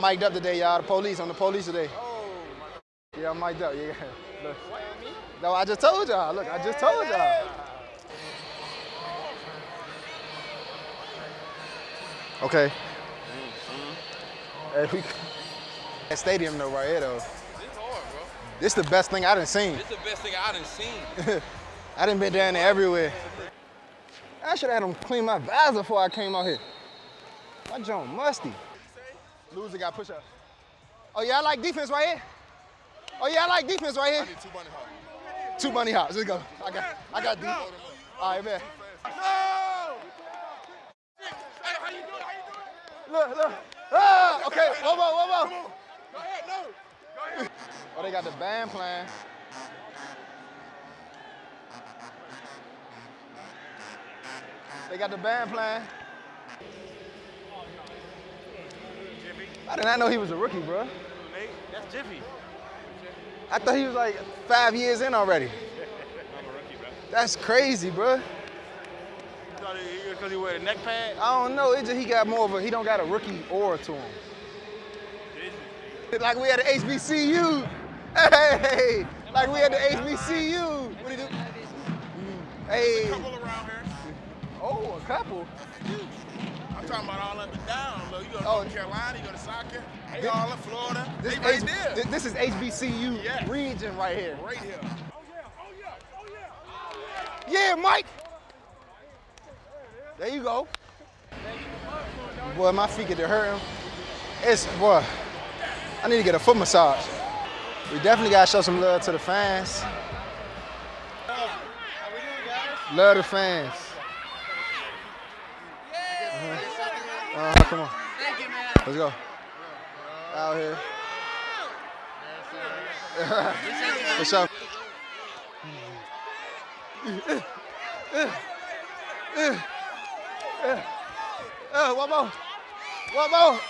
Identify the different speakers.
Speaker 1: mic'd up today, y'all. The police, I'm the police today. oh Yeah, I'm mic'd up, yeah. Look. No, I just told y'all. Look, I just told y'all. Okay. Hey, we, that stadium though, right here though.
Speaker 2: It's hard, bro.
Speaker 1: This the best thing I done seen.
Speaker 2: This the best thing I done seen.
Speaker 1: I done been down there everywhere. I should have had them clean my visor before I came out here. My joint musty. Loser got push up. Oh yeah, I like defense right here. Oh yeah, I like defense right here.
Speaker 3: Two bunny hops.
Speaker 1: Two bunny hops. Let's go. I got, I got deep. All right, man.
Speaker 3: No! Hey, how you doing? How you doing?
Speaker 1: Look, look. Ah, okay, one more, one more.
Speaker 3: Go ahead, no. Go ahead.
Speaker 1: Oh, they got the band playing. They got the band playing. I did not know he was a rookie, bro.
Speaker 3: That's Jiffy.
Speaker 1: I thought he was like five years in already.
Speaker 3: I'm a rookie, bro.
Speaker 1: That's crazy, bro.
Speaker 3: Thought he was because he wear a neck pad?
Speaker 1: I don't know. It just he got more of a he don't got a rookie aura to him. Like we had the HBCU. Hey, like we had the HBCU. What do you do? Hey.
Speaker 3: Couple around here.
Speaker 1: Oh, a couple.
Speaker 3: I'm talking about all up and down. Look, you go to
Speaker 1: Oh.
Speaker 3: North Carolina, you go to South Carolina,
Speaker 1: This-
Speaker 3: all in Florida.
Speaker 1: This,
Speaker 3: they right
Speaker 1: H-
Speaker 3: there.
Speaker 1: thi- this is HBCU
Speaker 3: Yeah.
Speaker 1: region right here.
Speaker 3: right here.
Speaker 1: Oh, yeah, oh, yeah, oh, yeah. Oh, yeah. yeah, Mike. There you go. Boy, my feet get to hurt him. It's boy. I need to get a foot massage. We definitely gotta show some love to the fans. Love the fans. Uh, come on. Let's go. Out here. For sure. Uh, one more. One more.